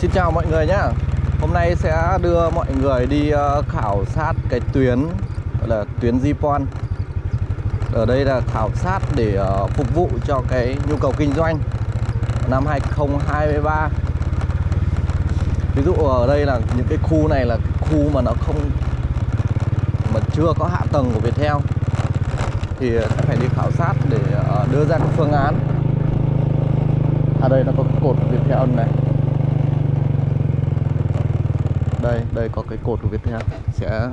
Xin chào mọi người nhé Hôm nay sẽ đưa mọi người đi ờ, khảo sát cái tuyến, gọi là tuyến Zipon Ở đây là khảo sát để ờ, phục vụ cho cái nhu cầu kinh doanh năm 2023 Ví dụ ở đây là những cái khu này là khu mà nó không, mà chưa có hạ tầng của Viettel. Thì sẽ phải đi khảo sát để ờ, đưa ra các phương án. Ở đây nó có cột Viettel này đây đây có cái cột của Viettel sẽ,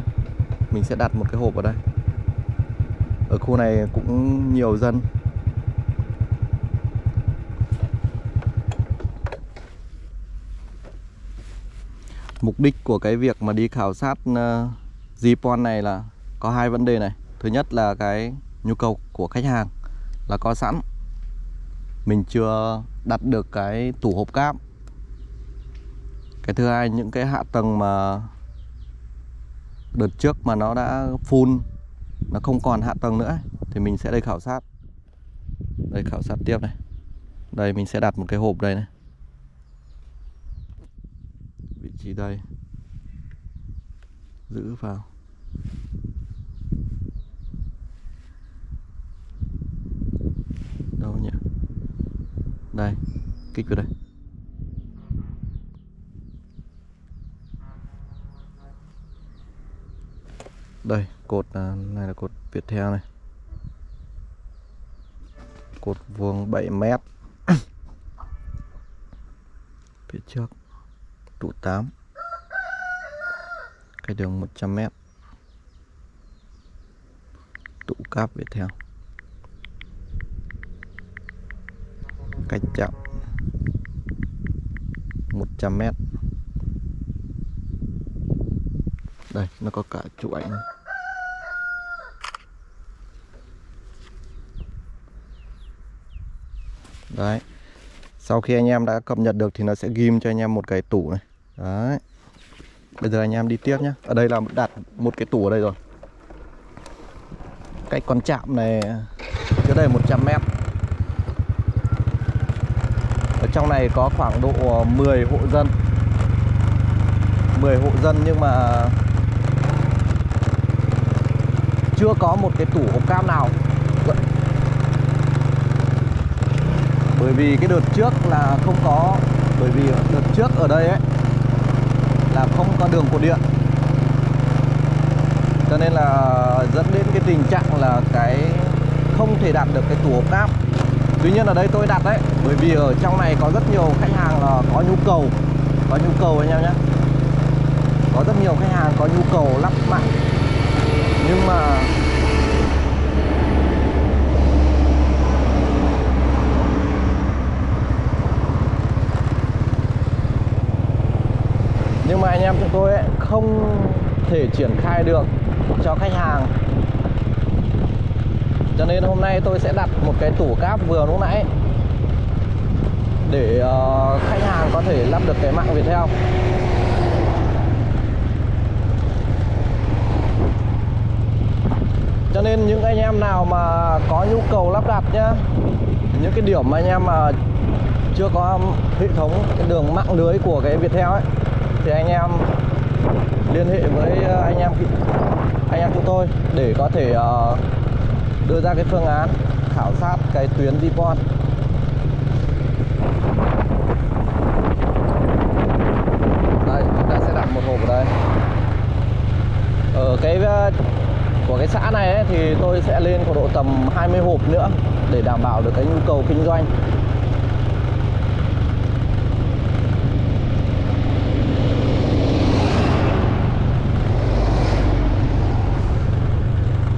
mình sẽ đặt một cái hộp ở đây. Ở khu này cũng nhiều dân. Mục đích của cái việc mà đi khảo sát ờ, Zipon này là có hai vấn đề này. Thứ nhất là cái nhu cầu của khách hàng là có sẵn. Mình chưa đặt được cái tủ hộp cáp cái thứ hai, những cái hạ tầng mà đợt trước mà nó đã full, nó không còn hạ tầng nữa thì mình sẽ đây khảo sát. Đây, khảo sát tiếp này. Đây, mình sẽ đặt một cái hộp đây này. Vị trí đây. Giữ vào. Đâu nhỉ? Đây, kích vào đây. Đây, cột à, này là cột việt theo này. Cột vuông 7 mét. Phía trước, trụ 8 cái đường 100 mét. Tụ cáp việt theo cách chạm 100 mét. Đây, nó có cả trụ ảnh. Đấy. Sau khi anh em đã cập nhật được thì nó sẽ ghim cho anh em một cái tủ này. Đấy. Bây giờ anh em đi tiếp nhé ở đây là đặt một cái tủ ở đây rồi. Cách con chạm này, trước đây 100 mét. Ở trong này có khoảng độ 10 hộ dân. 10 hộ dân nhưng mà chưa có một cái tủ hộp cam nào. Bởi vì cái đợt trước là không có, bởi vì đợt trước ở đây ấy, là không có đường cột điện. Cho nên là dẫn đến cái tình trạng là cái không thể đặt được cái tủ ốp đáp tuy nhiên ở đây tôi đặt đấy, bởi vì ở trong này có rất nhiều khách hàng là có nhu cầu, có nhu cầu anh em nhé. Có rất nhiều khách hàng có nhu cầu lắp mạng. Nhưng mà nhưng mà anh em chúng tôi ấy, không thể triển khai được cho khách hàng. Cho nên hôm nay tôi sẽ đặt một cái tủ cáp vừa lúc nãy để uh, khách hàng có thể lắp được cái mạng Viettel. Cho nên những anh em nào mà có nhu cầu lắp đặt nhá những cái điểm mà anh em mà chưa có hệ thống cái đường mạng lưới của cái Viettel ấy thì anh em liên hệ với ờ, anh em anh em chúng tôi để có thể uh, đưa ra cái phương án khảo sát cái tuyến Dipon đây chúng ta sẽ đặt một hộp ở đây. Ở cái ờ, của cái xã này ấy, thì tôi sẽ lên khoảng độ tầm 20 hộp nữa để đảm bảo được cái nhu cầu kinh doanh.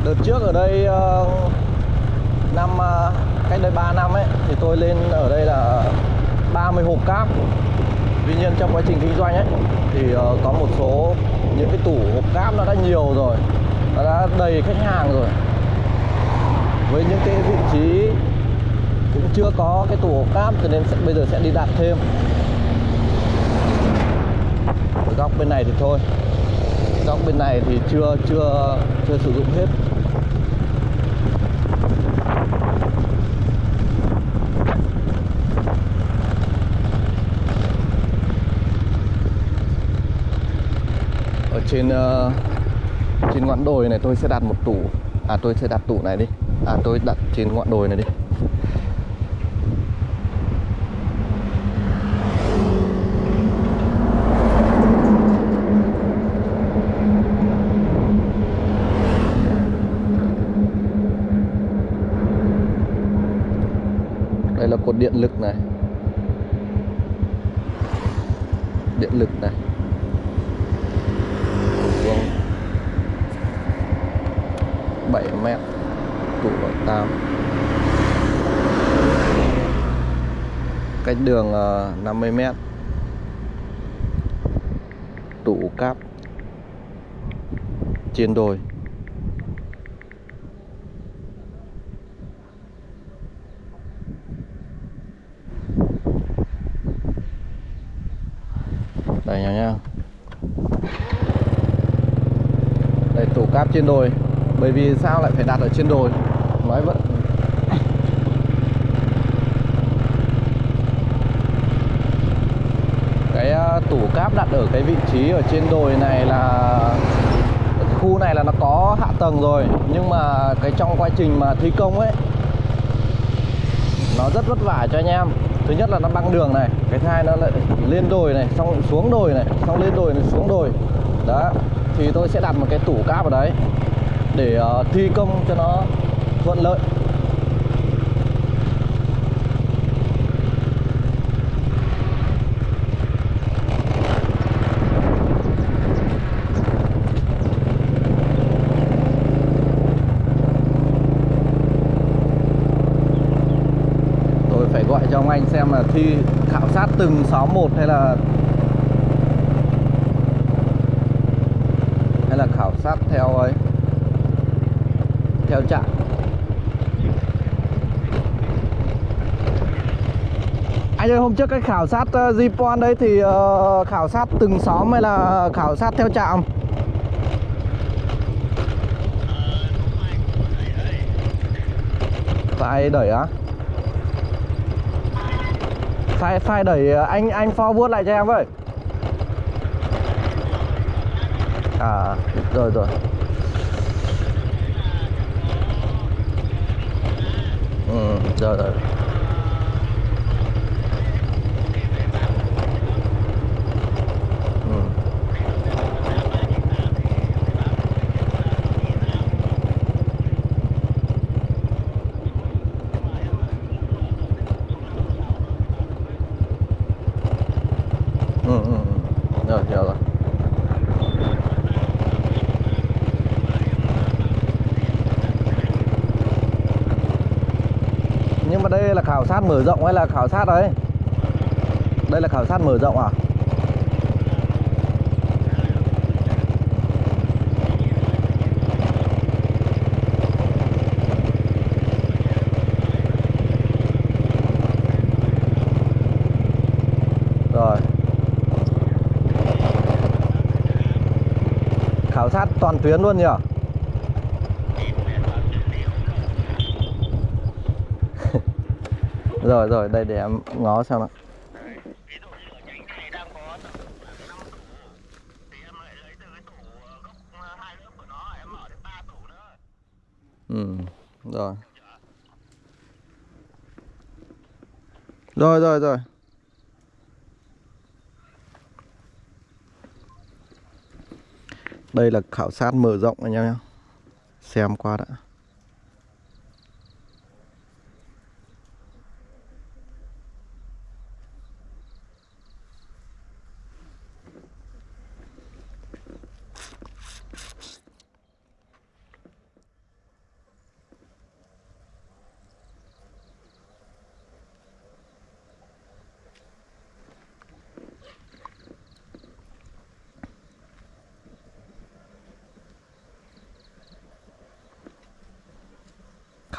Đợt trước ở đây ờ, năm ờ, cách đây 3 năm ấy thì tôi lên ở đây là 30 hộp cáp. Tuy nhiên trong quá trình kinh doanh ấy thì ờ, có một số những cái tủ hộp cáp nó đã nhiều rồi nó đã đầy khách hàng rồi. Với những cái vị trí cũng chưa có cái tủ hộp cáp cho nên sẽ, bây giờ sẽ đi đặt thêm. Ở góc bên này thì thôi. Góc bên này thì chưa chưa chưa sử dụng hết. Trên uh, trên ngọn đồi này tôi sẽ đặt một tủ. À tôi sẽ đặt tủ này đi. À tôi đặt trên ngọn đồi này đi. Đây là cột điện lực này. Điện lực này vuông 7m tủ 8 cách đường ờ, 50m tủ cáp. Trên đồi. Đây nhau nha đây, tủ cáp trên đồi bởi vì sao lại phải đặt ở trên đồi? Nói vẫn. Cái à, tủ cáp đặt ở cái vị trí ở trên đồi này là, khu này là nó có hạ tầng rồi, nhưng mà cái trong quá trình mà thi công ấy, nó rất vất vả cho anh em. Thứ nhất là nó băng đường này, cái thai hai nó lại lên đồi này, xong xuống đồi này, xong lên đồi này, xuống đồi. Đó, thì tôi sẽ đặt một cái tủ cáp ở đấy để ờ, thi công cho nó thuận lợi. Tôi phải gọi cho ông anh xem là thi khảo sát từng xóm một hay là hay là khảo sát theo ấy theo trạm. Anh ơi hôm trước cái khảo sát uh, đấy thì uh, khảo sát từng xóm hay là khảo sát theo trạm? Phải đẩy á? Phải phải đẩy ờ, anh anh forward lại cho em với. À rồi rồi. Ừ rồi rồi ừ. ừ ừ ừ. rồi hiểu rồi nhưng mà đây là khảo sát mở rộng hay là khảo sát đấy? Đây là khảo sát mở rộng à? Rồi. Khảo sát toàn tuyến luôn nhỉ rồi rồi đây để em ngó xem ạ ví dụ như ở nhánh này đang có tầm khoảng năm tủ thì em lại lấy từ cái tủ gốc ờ, hai lớp rồi rồi, đây để em ngó xem nào. ừ rồi. Rồi rồi rồi. Đây là khảo sát mở rộng anh em nhé. Xem qua đã.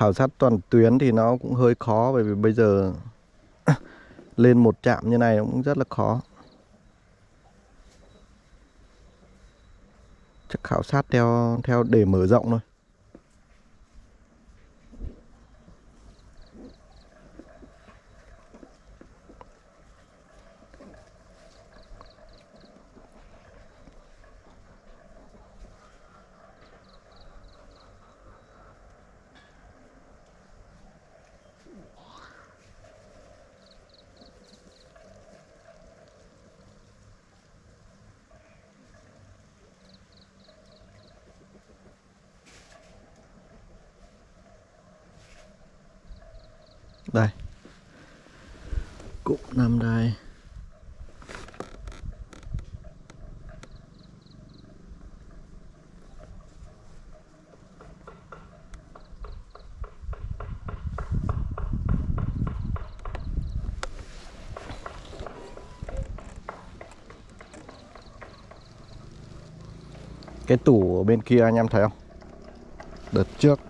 Khảo sát toàn tuyến thì nó cũng hơi khó, bởi vì bây giờ lên một trạm như này cũng rất là khó. Chắc khảo sát theo theo để mở rộng thôi. Đây. Cũng nằm đây. Cái tủ ở bên kia anh em thấy không? Đợt trước.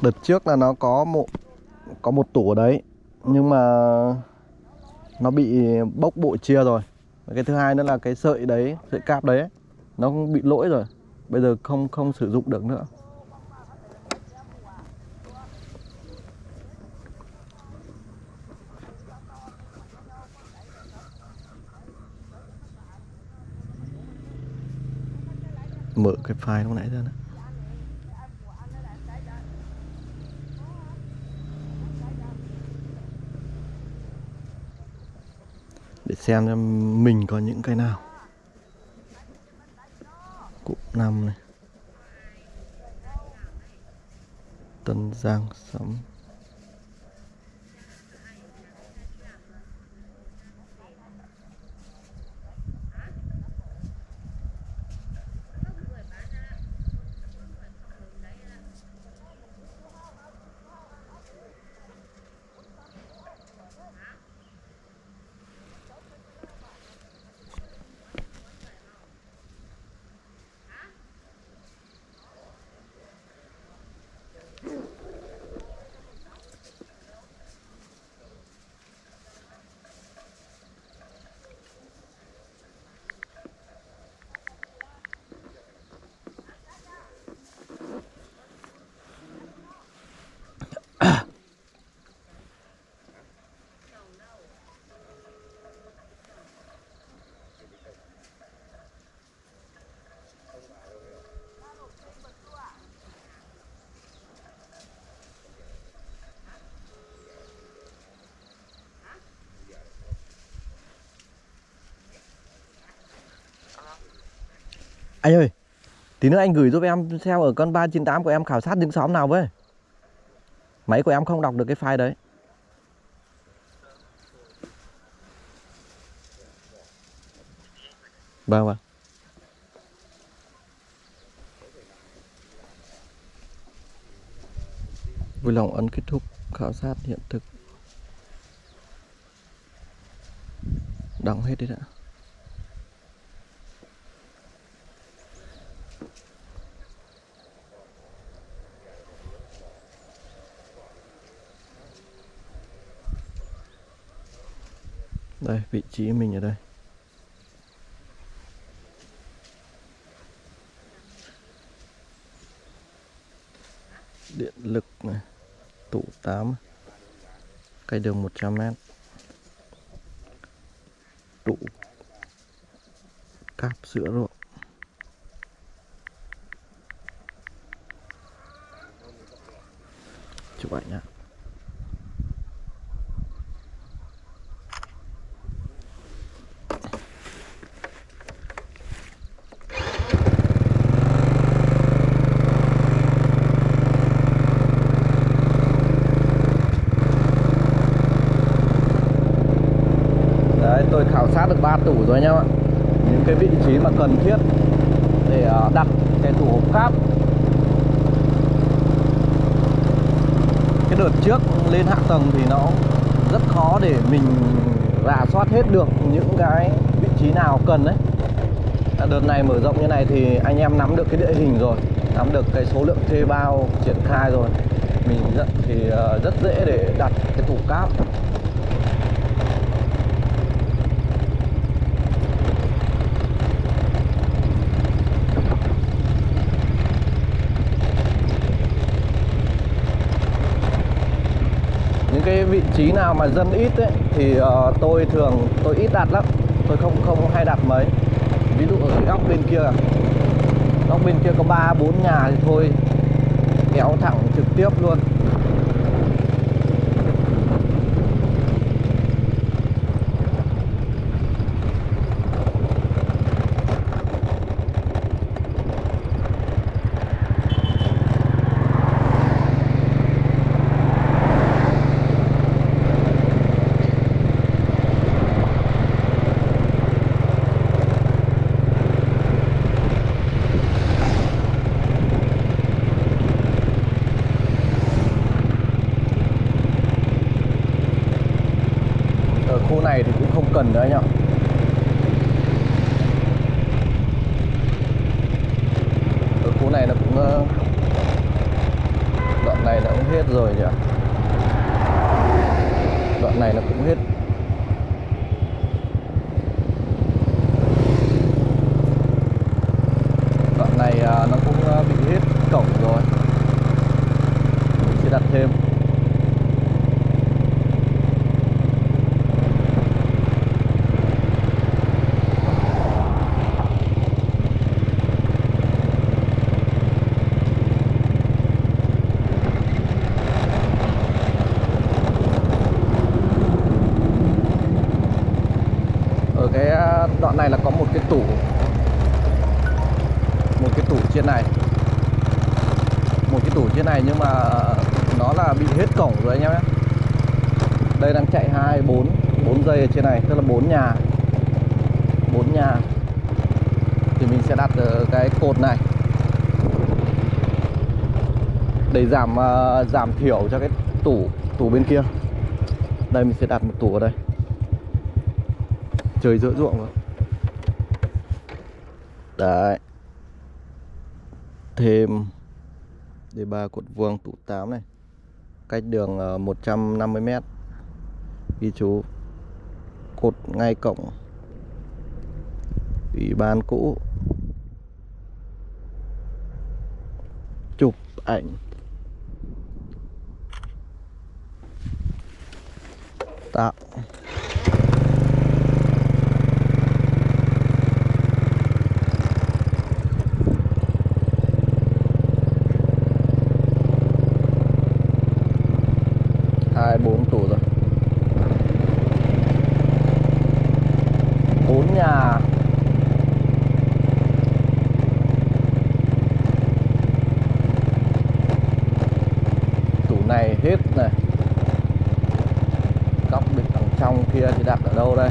Đợt trước là nó có một có một tủ ở đấy, nhưng mà nó bị bốc bộ chia rồi. Và cái thứ hai nữa là cái sợi đấy, sợi cáp đấy nó bị lỗi rồi. Bây giờ không không sử dụng được nữa. Mở cái file lúc nãy ra nữa để xem cho mình có những cái nào. Cụm năm này. Tân Giang sắm Anh ơi, Tí nữa anh gửi giúp em xem ở con 398 của em khảo sát những xóm nào với. Máy của em không đọc được cái file đấy. Vâng vâng Vui lòng ấn kết thúc khảo sát hiện thực. Đóng hết đi đã. Đây, vị trí mình ở đây. Điện lực này, tủ 8, cây đường 100 mét. Tủ cáp sữa ruộng. Chụp ảnh nhá. Đấy, tôi ba 3 tủ rồi anh em ạ. Những cái vị trí mà cần thiết để à, đặt cái tủ hộp cáp. Cái đợt trước lên hạ tầng thì nó rất khó để mình rà soát hết được những cái vị trí nào cần đấy à, Đợt này mở rộng như này thì anh em nắm được cái địa hình rồi Nắm được cái số lượng thuê bao triển khai rồi. Mình rất, thì à, rất dễ để đặt cái tủ cáp. Những cái vị trí nào mà dân ít ấy, thì uh, tôi thường tôi ít đặt lắm. Tôi không không hay đặt mấy. Ví dụ ở cái góc bên kia góc bên kia có ba bốn nhà thì thôi kéo thẳng trực tiếp luôn khu này thì cũng không cần nữa anh ạ ở khu này nó cũng ờ, đoạn này nó cũng hết rồi nhỉ đoạn này nó cũng hết đoạn này à, nó cũng à, bị hết cổng rồi. Mình sẽ đặt thêm ở cái à, đoạn này là có một cái tủ một cái tủ trên này một cái tủ trên này nhưng mà nó là cổng rồi anh em nhé. Đây đang chạy hai, bốn bốn dây ở trên này, tức là bốn nhà. Bốn nhà. Thì mình sẽ đặt ờ, cái cột này. Để giảm ờ, giảm thiểu cho cái tủ tủ bên kia. Đây, mình sẽ đặt một tủ ở đây. Trời giữa ruộng rồi. Đấy. Thêm. Đề ba cột vuông tủ 8 này cách đường ờ, 150 mét. Ghi chú. Cột ngay cổng. Ủy ban cũ. Chụp ảnh. Tạo hai bốn tủ rồi bốn nhà tủ này hết này góc bên đằng trong kia thì đặt ở đâu đây?